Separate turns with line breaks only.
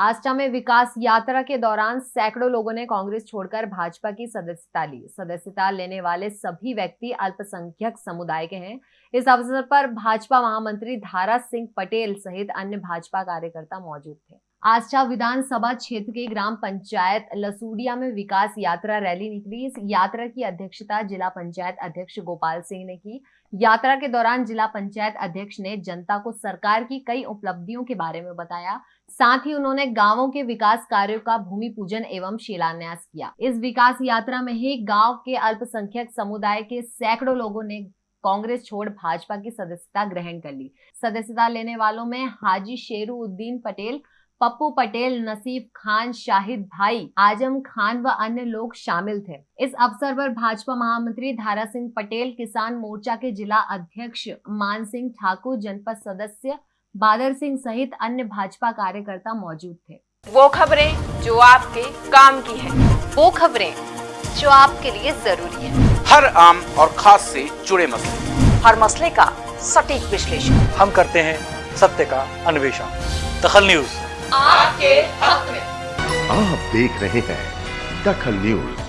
आस्था में विकास यात्रा के दौरान सैकड़ों लोगों ने कांग्रेस छोड़कर भाजपा की सदस्यता ली। सदस्यता लेने वाले सभी व्यक्ति अल्पसंख्यक समुदाय के हैं। इस अवसर पर भाजपा महामंत्री धारा सिंह पटेल सहित अन्य भाजपा कार्यकर्ता मौजूद थे। आस्था विधानसभा क्षेत्र के ग्राम पंचायत लसूडिया में विकास यात्रा रैली निकली। इस यात्रा की अध्यक्षता जिला पंचायत अध्यक्ष गोपाल सिंह ने की। यात्रा के दौरान जिला पंचायत अध्यक्ष ने जनता को सरकार की कई उपलब्धियों के बारे में बताया। साथ ही उन्होंने गाँवों के विकास कार्यों का भूमि पूजन एवं शिलान्यास किया। इस विकास यात्रा में ही गाँव के अल्पसंख्यक समुदाय के सैकड़ों लोगों ने कांग्रेस छोड़ भाजपा की सदस्यता ग्रहण कर ली। सदस्यता लेने वालों में हाजी शेरू उद्दीन पटेल पप्पू पटेल नसीब खान शाहिद भाई आज़म खान व अन्य लोग शामिल थे। इस अवसर पर भाजपा महामंत्री धारा सिंह पटेल किसान मोर्चा के जिला अध्यक्ष मान सिंह ठाकुर जनपद सदस्य बादर सिंह सहित अन्य भाजपा कार्यकर्ता मौजूद थे।
वो खबरें जो आपके काम की है।
वो खबरें जो आपके लिए ज़रूरी है।
हर आम और खास से जुड़े मसले।
हर मसले का सटीक विश्लेषण।
हम करते हैं सत्य का अन्वेषण। दखल न्यूज़।
आपके हक में।
आप देख रहे हैं दखल न्यूज़।